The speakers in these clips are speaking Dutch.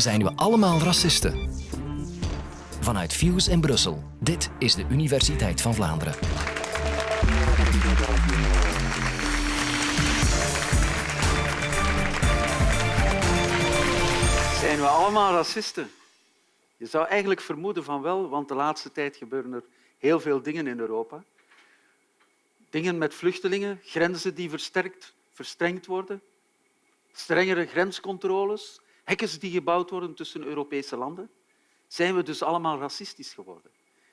Zijn we allemaal racisten? Vanuit Fuse in Brussel. Dit is de Universiteit van Vlaanderen. Zijn we allemaal racisten? Je zou eigenlijk vermoeden van wel, want de laatste tijd gebeuren er heel veel dingen in Europa. Dingen met vluchtelingen, grenzen die versterkt, verstrengd worden, strengere grenscontroles, die gebouwd worden tussen Europese landen. Zijn we dus allemaal racistisch geworden?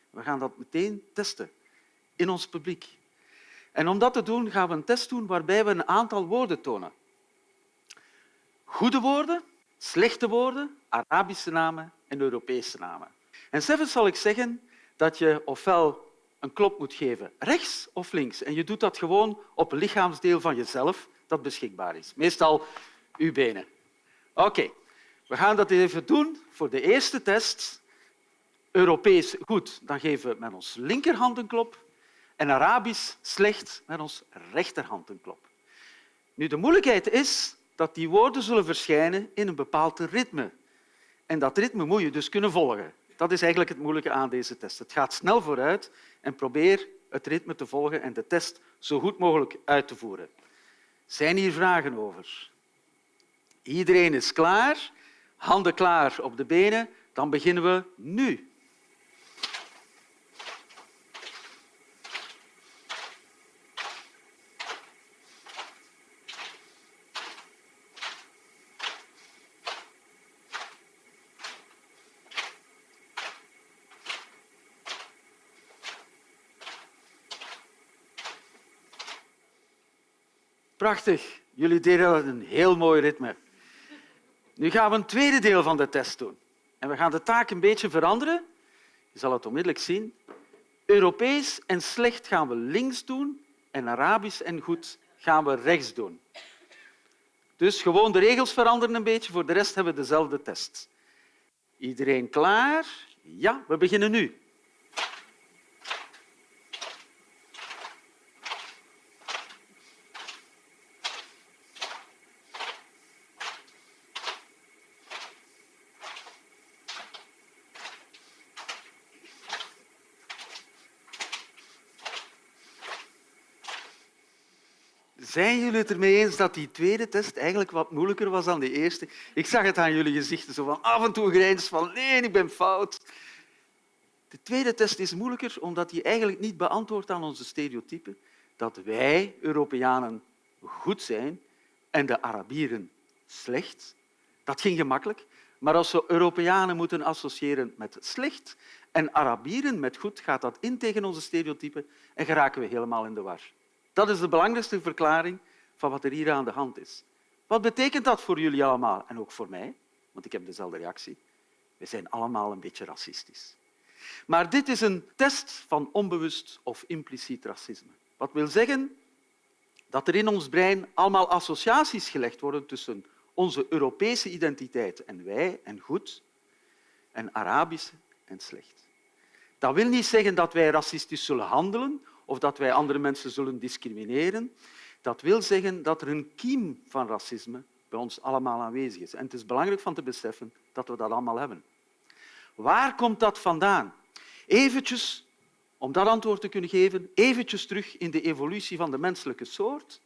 We gaan dat meteen testen in ons publiek. En om dat te doen gaan we een test doen waarbij we een aantal woorden tonen. Goede woorden, slechte woorden, Arabische namen en Europese namen. En zelfs zal ik zeggen dat je ofwel een klop moet geven rechts of links. En je doet dat gewoon op een lichaamsdeel van jezelf dat beschikbaar is. Meestal uw benen. Oké, we gaan dat even doen voor de eerste test. Europees goed, dan geven we met ons linkerhand een klop. En Arabisch slecht met ons rechterhand een klop. Nu, de moeilijkheid is dat die woorden zullen verschijnen in een bepaald ritme. En dat ritme moet je dus kunnen volgen. Dat is eigenlijk het moeilijke aan deze test. Het gaat snel vooruit en probeer het ritme te volgen en de test zo goed mogelijk uit te voeren. Zijn hier vragen over? Iedereen is klaar, handen klaar op de benen. Dan beginnen we nu. Prachtig. Jullie deden een heel mooi ritme. Nu gaan we een tweede deel van de test doen. En we gaan de taak een beetje veranderen. Je zal het onmiddellijk zien. Europees en slecht gaan we links doen en Arabisch en goed gaan we rechts doen. Dus gewoon de regels veranderen een beetje. Voor de rest hebben we dezelfde test. Iedereen klaar? Ja, we beginnen nu. Zijn jullie het ermee eens dat die tweede test eigenlijk wat moeilijker was dan de eerste? Ik zag het aan jullie gezichten, zo van af en toe grijns van nee, ik ben fout. De tweede test is moeilijker omdat hij eigenlijk niet beantwoordt aan onze stereotypen dat wij, Europeanen, goed zijn en de Arabieren slecht. Dat ging gemakkelijk. Maar als we Europeanen moeten associëren met slecht en Arabieren met goed, gaat dat in tegen onze stereotypen en geraken we helemaal in de war. Dat is de belangrijkste verklaring van wat er hier aan de hand is. Wat betekent dat voor jullie allemaal en ook voor mij? Want ik heb dezelfde reactie. We zijn allemaal een beetje racistisch. Maar dit is een test van onbewust of impliciet racisme. Wat wil zeggen dat er in ons brein allemaal associaties gelegd worden tussen onze Europese identiteit en wij en goed en Arabische en slecht. Dat wil niet zeggen dat wij racistisch zullen handelen of dat wij andere mensen zullen discrimineren. Dat wil zeggen dat er een kiem van racisme bij ons allemaal aanwezig is. En het is belangrijk van te beseffen dat we dat allemaal hebben. Waar komt dat vandaan? Eventjes, om dat antwoord te kunnen geven, eventjes terug in de evolutie van de menselijke soort,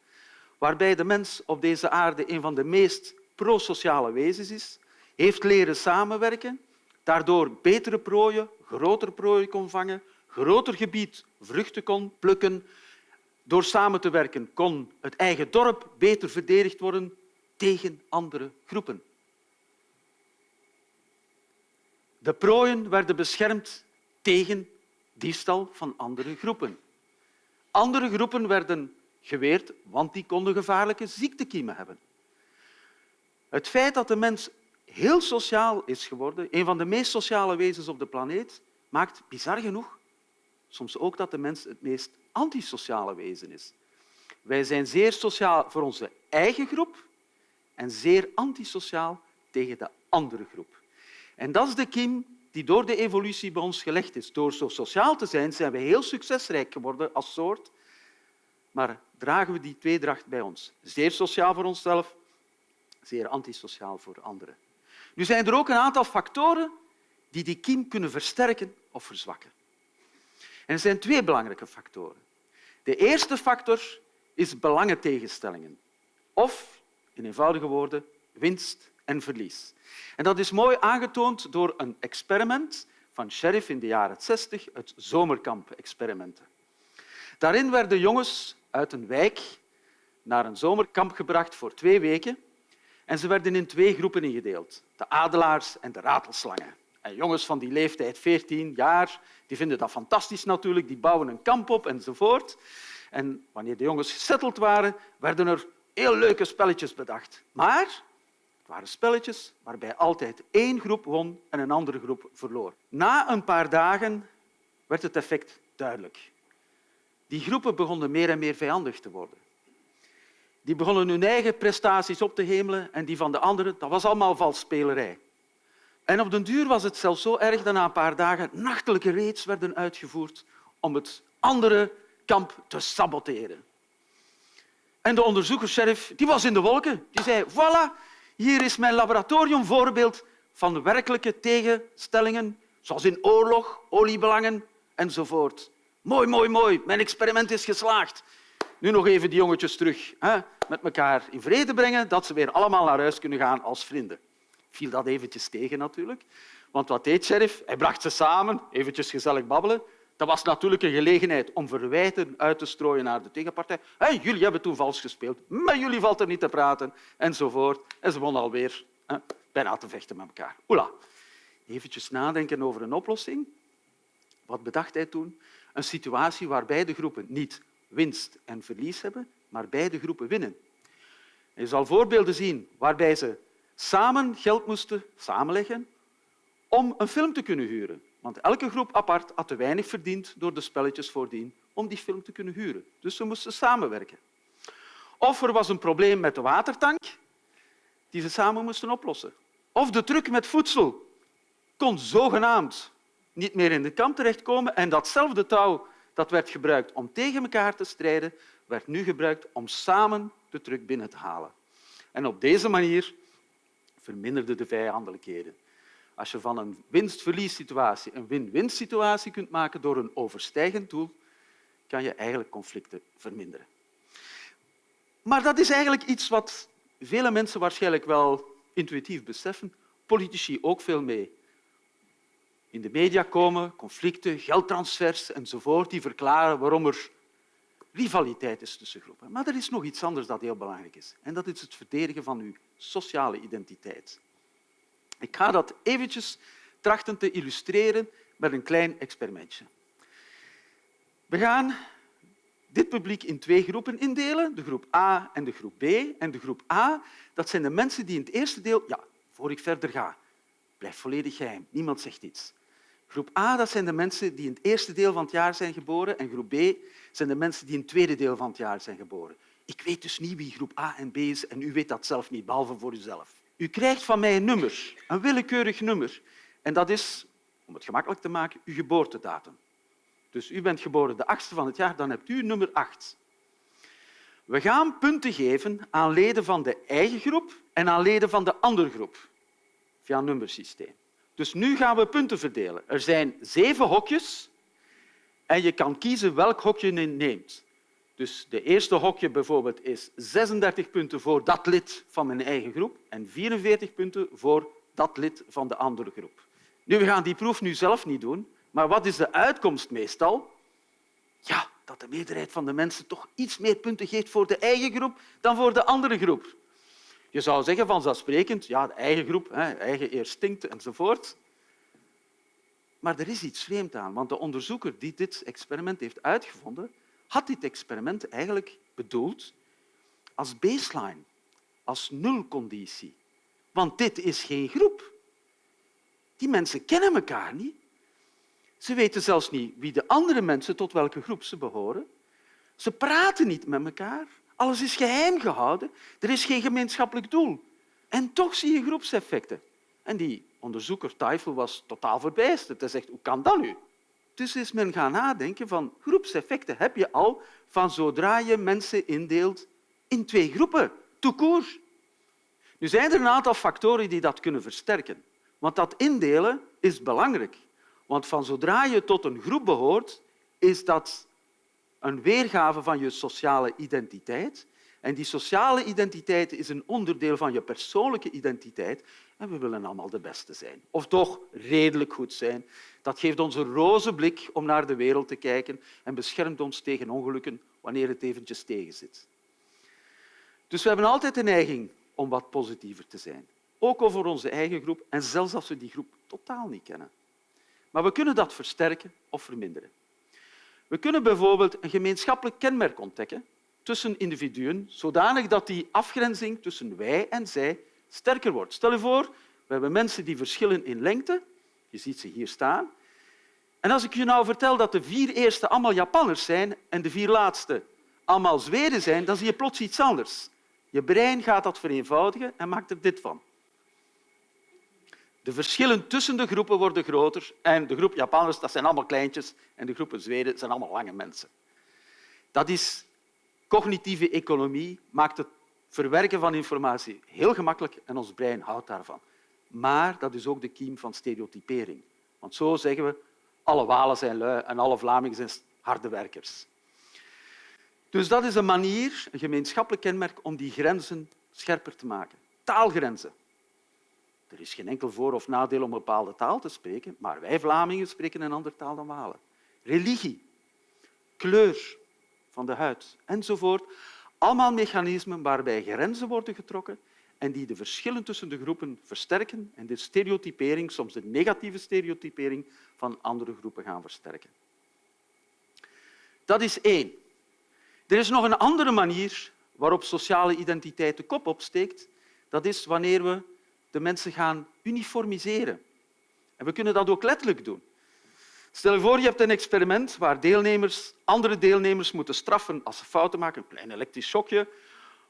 waarbij de mens op deze aarde een van de meest prosociale wezens is, heeft leren samenwerken, daardoor betere prooien, grotere prooien kon vangen, groter gebied vruchten kon plukken. Door samen te werken kon het eigen dorp beter verdedigd worden tegen andere groepen. De prooien werden beschermd tegen diefstal van andere groepen. Andere groepen werden geweerd, want die konden gevaarlijke ziektekiemen hebben. Het feit dat de mens heel sociaal is geworden, een van de meest sociale wezens op de planeet, maakt bizar genoeg soms ook dat de mens het meest antisociale wezen is. Wij zijn zeer sociaal voor onze eigen groep en zeer antisociaal tegen de andere groep. En dat is de kiem die door de evolutie bij ons gelegd is. Door zo sociaal te zijn zijn we heel succesrijk geworden als soort, maar dragen we die tweedracht bij ons. Zeer sociaal voor onszelf, zeer antisociaal voor anderen. Nu zijn er ook een aantal factoren die die kiem kunnen versterken of verzwakken. Er zijn twee belangrijke factoren. De eerste factor is belangentegenstellingen. Of, in eenvoudige woorden, winst en verlies. En dat is mooi aangetoond door een experiment van Sheriff in de jaren 60, het zomerkamp-experimenten. Daarin werden jongens uit een wijk naar een zomerkamp gebracht voor twee weken en ze werden in twee groepen ingedeeld, de adelaars en de ratelslangen. En jongens van die leeftijd, 14 jaar, die vinden dat fantastisch natuurlijk, die bouwen een kamp op enzovoort. En wanneer de jongens gesetteld waren, werden er heel leuke spelletjes bedacht. Maar het waren spelletjes waarbij altijd één groep won en een andere groep verloor. Na een paar dagen werd het effect duidelijk. Die groepen begonnen meer en meer vijandig te worden. Die begonnen hun eigen prestaties op te hemelen en die van de anderen, dat was allemaal valsspelerij. En op den duur was het zelfs zo erg dat na een paar dagen nachtelijke raids werden uitgevoerd om het andere kamp te saboteren. En de onderzoeker-sheriff die was in de wolken. Die zei, voilà, hier is mijn laboratoriumvoorbeeld van werkelijke tegenstellingen, zoals in oorlog, oliebelangen enzovoort. Mooi, mooi, mooi. Mijn experiment is geslaagd. Nu nog even die jongetjes terug hè, met elkaar in vrede brengen, dat ze weer allemaal naar huis kunnen gaan als vrienden. Viel dat eventjes tegen natuurlijk. Want wat deed sheriff? Hij bracht ze samen, eventjes gezellig babbelen. Dat was natuurlijk een gelegenheid om verwijten uit te strooien naar de tegenpartij. Jullie hebben toen vals gespeeld, maar jullie valt er niet te praten, enzovoort. En ze begonnen alweer hè, bijna te vechten met elkaar. Oela. Eventjes nadenken over een oplossing. Wat bedacht hij toen? Een situatie waar beide groepen niet winst en verlies hebben, maar beide groepen winnen. Je zal voorbeelden zien waarbij ze samen geld moesten samenleggen om een film te kunnen huren. Want elke groep apart had te weinig verdiend door de spelletjes voordien om die film te kunnen huren. Dus ze moesten samenwerken. Of er was een probleem met de watertank die ze samen moesten oplossen. Of de truck met voedsel kon zogenaamd niet meer in de kamp terechtkomen en datzelfde touw dat werd gebruikt om tegen elkaar te strijden, werd nu gebruikt om samen de truck binnen te halen. En op deze manier verminderde de vijandelijkheden. Als je van een winst-verlies-situatie een win-win situatie kunt maken door een overstijgend doel, kan je eigenlijk conflicten verminderen. Maar dat is eigenlijk iets wat vele mensen waarschijnlijk wel intuïtief beseffen, politici ook veel mee. In de media komen conflicten, geldtransfers enzovoort, die verklaren waarom er rivaliteit is tussen groepen. Maar er is nog iets anders dat heel belangrijk is. En dat is het verdedigen van uw sociale identiteit. Ik ga dat eventjes trachten te illustreren met een klein experimentje. We gaan dit publiek in twee groepen indelen, de groep A en de groep B. En de groep A dat zijn de mensen die in het eerste deel... Ja, voor ik verder ga, blijf volledig geheim. Niemand zegt iets. Groep A dat zijn de mensen die in het eerste deel van het jaar zijn geboren en groep B zijn de mensen die in het tweede deel van het jaar zijn geboren. Ik weet dus niet wie groep A en B is en u weet dat zelf niet, behalve voor uzelf. U krijgt van mij een nummer, een willekeurig nummer. En dat is, om het gemakkelijk te maken, uw geboortedatum. Dus u bent geboren de achtste van het jaar, dan hebt u nummer acht. We gaan punten geven aan leden van de eigen groep en aan leden van de andere groep, via een nummersysteem. Dus nu gaan we punten verdelen. Er zijn zeven hokjes en je kan kiezen welk hokje je neemt. Dus de eerste hokje bijvoorbeeld is 36 punten voor dat lid van mijn eigen groep en 44 punten voor dat lid van de andere groep. Nu, we gaan die proef nu zelf niet doen, maar wat is de uitkomst meestal? Ja, dat de meerderheid van de mensen toch iets meer punten geeft voor de eigen groep dan voor de andere groep. Je zou zeggen vanzelfsprekend, ja, de eigen groep, hè, eigen instinct enzovoort. Maar er is iets vreemd aan, want de onderzoeker die dit experiment heeft uitgevonden, had dit experiment eigenlijk bedoeld als baseline, als nulconditie. Want dit is geen groep. Die mensen kennen elkaar niet. Ze weten zelfs niet wie de andere mensen tot welke groep ze behoren. Ze praten niet met elkaar. Alles is geheim gehouden. Er is geen gemeenschappelijk doel. En toch zie je groepseffecten. En die onderzoeker Teufel was totaal verbijsterd. Hij zegt, hoe kan dat nu? Dus is men gaan nadenken van groepseffecten heb je al van zodra je mensen indeelt in twee groepen, court. Nu zijn er een aantal factoren die dat kunnen versterken. Want dat indelen is belangrijk. Want van zodra je tot een groep behoort, is dat een weergave van je sociale identiteit. En die sociale identiteit is een onderdeel van je persoonlijke identiteit. En we willen allemaal de beste zijn. Of toch redelijk goed zijn. Dat geeft ons een roze blik om naar de wereld te kijken en beschermt ons tegen ongelukken wanneer het eventjes tegenzit. Dus we hebben altijd de neiging om wat positiever te zijn. Ook over onze eigen groep en zelfs als we die groep totaal niet kennen. Maar we kunnen dat versterken of verminderen. We kunnen bijvoorbeeld een gemeenschappelijk kenmerk ontdekken tussen individuen, zodanig dat die afgrenzing tussen wij en zij sterker wordt. Stel je voor, we hebben mensen die verschillen in lengte. Je ziet ze hier staan. En als ik je nou vertel dat de vier eerste allemaal Japanners zijn en de vier laatste allemaal Zweden zijn, dan zie je plots iets anders. Je brein gaat dat vereenvoudigen en maakt er dit van. De verschillen tussen de groepen worden groter en de groep Japanners dat zijn allemaal kleintjes en de groepen Zweden zijn allemaal lange mensen. Dat is cognitieve economie, maakt het verwerken van informatie heel gemakkelijk en ons brein houdt daarvan. Maar dat is ook de kiem van stereotypering. Want zo zeggen we, alle Walen zijn lui en alle Vlamingen zijn harde werkers. Dus dat is een manier, een gemeenschappelijk kenmerk, om die grenzen scherper te maken. Taalgrenzen. Er is geen enkel voor- of nadeel om een bepaalde taal te spreken, maar wij Vlamingen spreken een andere taal dan Walen. Religie, kleur van de huid enzovoort. Allemaal mechanismen waarbij grenzen worden getrokken en die de verschillen tussen de groepen versterken en de stereotypering, soms de negatieve stereotypering, van andere groepen gaan versterken. Dat is één. Er is nog een andere manier waarop sociale identiteit de kop opsteekt. Dat is wanneer we de mensen gaan uniformiseren. En we kunnen dat ook letterlijk doen. Stel je voor, je hebt een experiment waar deelnemers andere deelnemers moeten straffen als ze fouten maken, een klein elektrisch schokje,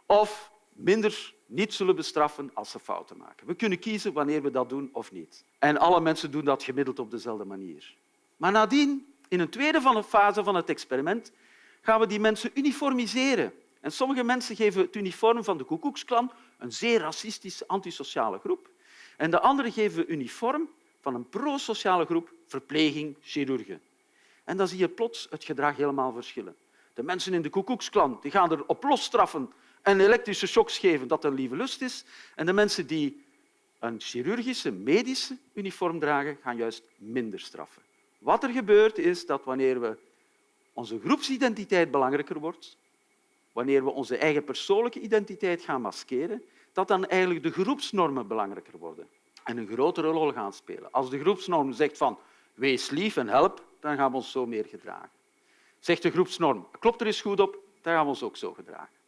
of minder niet zullen bestraffen als ze fouten maken. We kunnen kiezen wanneer we dat doen of niet. En alle mensen doen dat gemiddeld op dezelfde manier. Maar nadien, in een tweede fase van het experiment, gaan we die mensen uniformiseren. En sommige mensen geven het uniform van de Koekoeksklan, een zeer racistische, antisociale groep. En de anderen geven uniform van een pro-sociale groep, verpleging, chirurgen. En dan zie je plots het gedrag helemaal verschillen. De mensen in de Koekoeksklan die gaan er op losstraffen en elektrische shocks geven dat een lieve lust is. En de mensen die een chirurgische, medische uniform dragen, gaan juist minder straffen. Wat er gebeurt is dat wanneer we onze groepsidentiteit belangrijker wordt, wanneer we onze eigen persoonlijke identiteit gaan maskeren, dat dan eigenlijk de groepsnormen belangrijker worden en een grotere rol gaan spelen. Als de groepsnorm zegt van wees lief en help, dan gaan we ons zo meer gedragen. Zegt de groepsnorm klopt er eens goed op, dan gaan we ons ook zo gedragen.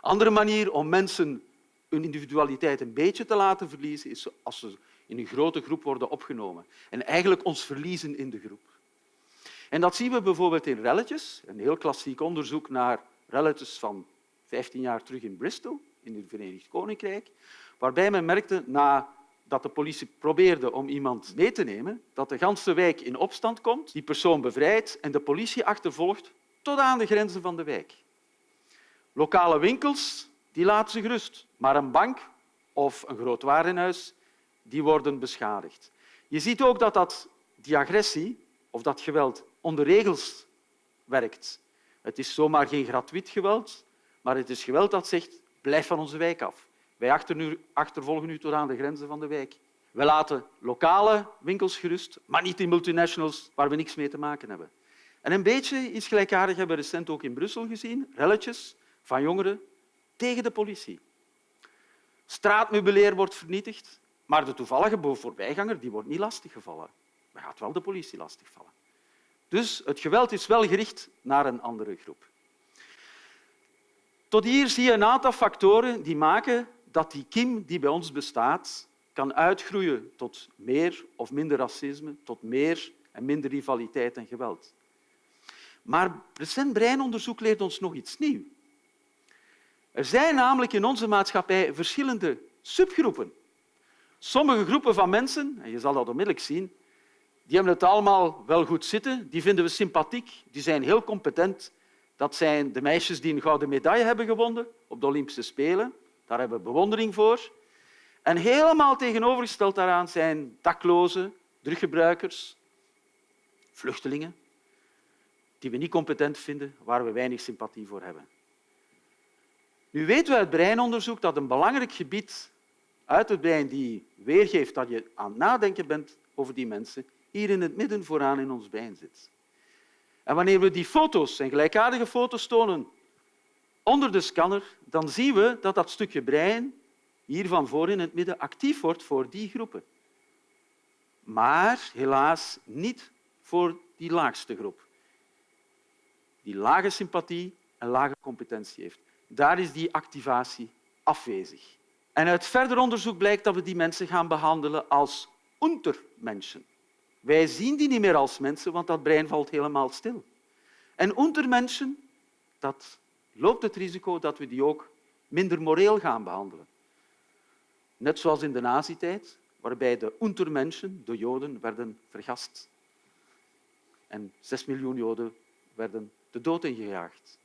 Andere manier om mensen hun individualiteit een beetje te laten verliezen is als ze in een grote groep worden opgenomen en eigenlijk ons verliezen in de groep. En dat zien we bijvoorbeeld in relletjes, een heel klassiek onderzoek naar relletjes van 15 jaar terug in Bristol, in het Verenigd Koninkrijk, waarbij men merkte nadat de politie probeerde om iemand mee te nemen, dat de ganse wijk in opstand komt, die persoon bevrijdt en de politie achtervolgt tot aan de grenzen van de wijk. Lokale winkels die laten zich rust, maar een bank of een groot warenhuis die worden beschadigd. Je ziet ook dat, dat die agressie of dat geweld onder regels werkt. Het is zomaar geen gratuit geweld, maar het is geweld dat zegt blijf van onze wijk af. Wij achtervolgen u tot aan de grenzen van de wijk. We laten lokale winkels gerust, maar niet die multinationals waar we niks mee te maken hebben. En een beetje iets gelijkaardigs hebben we recent ook in Brussel gezien. Relletjes van jongeren tegen de politie. Straatmeubilair wordt vernietigd, maar de toevallige voorbijganger die wordt niet lastiggevallen. Maar gaat wel de politie lastigvallen. Dus het geweld is wel gericht naar een andere groep. Tot hier zie je een aantal factoren die maken dat die kiem die bij ons bestaat kan uitgroeien tot meer of minder racisme, tot meer en minder rivaliteit en geweld. Maar recent breinonderzoek leert ons nog iets nieuws. Er zijn namelijk in onze maatschappij verschillende subgroepen. Sommige groepen van mensen, en je zal dat onmiddellijk zien, die hebben het allemaal wel goed zitten, die vinden we sympathiek, die zijn heel competent. Dat zijn de meisjes die een gouden medaille hebben gewonnen op de Olympische Spelen. Daar hebben we bewondering voor. En helemaal tegenovergesteld daaraan zijn daklozen, druggebruikers, vluchtelingen, die we niet competent vinden, waar we weinig sympathie voor hebben. Nu weten we uit breinonderzoek dat een belangrijk gebied uit het brein die weergeeft dat je aan het nadenken bent over die mensen, hier in het midden vooraan in ons brein zit. En wanneer we die foto's en gelijkaardige foto's tonen onder de scanner, dan zien we dat dat stukje brein hier van voor in het midden actief wordt voor die groepen. Maar helaas niet voor die laagste groep, die lage sympathie en lage competentie heeft. Daar is die activatie afwezig. En uit verder onderzoek blijkt dat we die mensen gaan behandelen als untermenschen. Wij zien die niet meer als mensen, want dat brein valt helemaal stil. En untermenschen, dat loopt het risico dat we die ook minder moreel gaan behandelen. Net zoals in de nazi-tijd, waarbij de untermenschen, de Joden, werden vergast. En zes miljoen Joden werden de dood ingejaagd.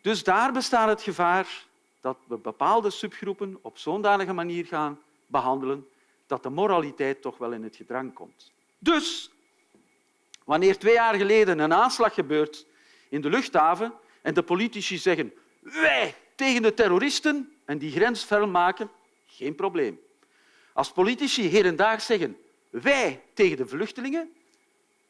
Dus daar bestaat het gevaar dat we bepaalde subgroepen op zo'n manier gaan behandelen dat de moraliteit toch wel in het gedrang komt. Dus, wanneer twee jaar geleden een aanslag gebeurt in de luchthaven en de politici zeggen wij tegen de terroristen en die grens fel maken, geen probleem. Als politici hedendaag zeggen wij tegen de vluchtelingen,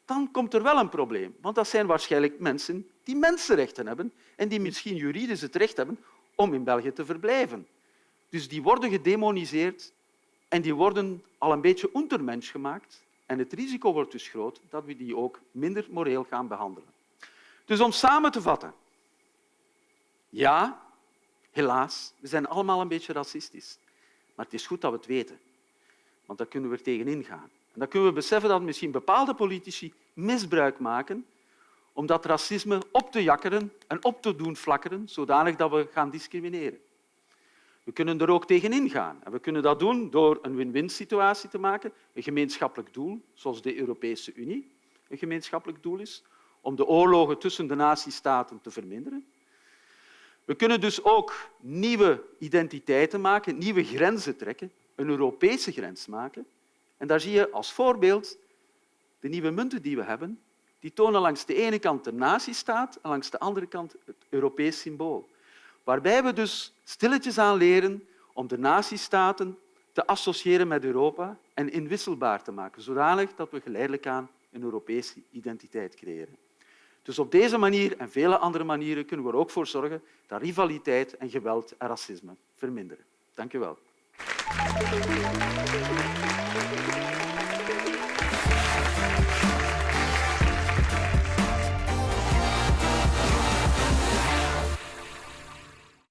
dan komt er wel een probleem. Want dat zijn waarschijnlijk mensen die mensenrechten hebben en die misschien juridisch het recht hebben om in België te verblijven. Dus die worden gedemoniseerd en die worden al een beetje untermensch gemaakt. En het risico wordt dus groot dat we die ook minder moreel gaan behandelen. Dus om samen te vatten. Ja, helaas, we zijn allemaal een beetje racistisch. Maar het is goed dat we het weten, want dan kunnen we er tegenin gaan. En dan kunnen we beseffen dat misschien bepaalde politici misbruik maken om dat racisme op te jakkeren en op te doen flakkeren, zodanig dat we gaan discrimineren. We kunnen er ook tegenin gaan. En we kunnen dat doen door een win-win situatie te maken, een gemeenschappelijk doel, zoals de Europese Unie een gemeenschappelijk doel is, om de oorlogen tussen de natiestaten te verminderen. We kunnen dus ook nieuwe identiteiten maken, nieuwe grenzen trekken, een Europese grens maken. En daar zie je als voorbeeld de nieuwe munten die we hebben. Die tonen langs de ene kant de natiestaat en langs de andere kant het Europees symbool. Waarbij we dus stilletjes aan leren om de natiestaten te associëren met Europa en inwisselbaar te maken, zodanig dat we geleidelijk aan een Europese identiteit creëren. Dus op deze manier en vele andere manieren kunnen we er ook voor zorgen dat rivaliteit en geweld en racisme verminderen. Dank u wel.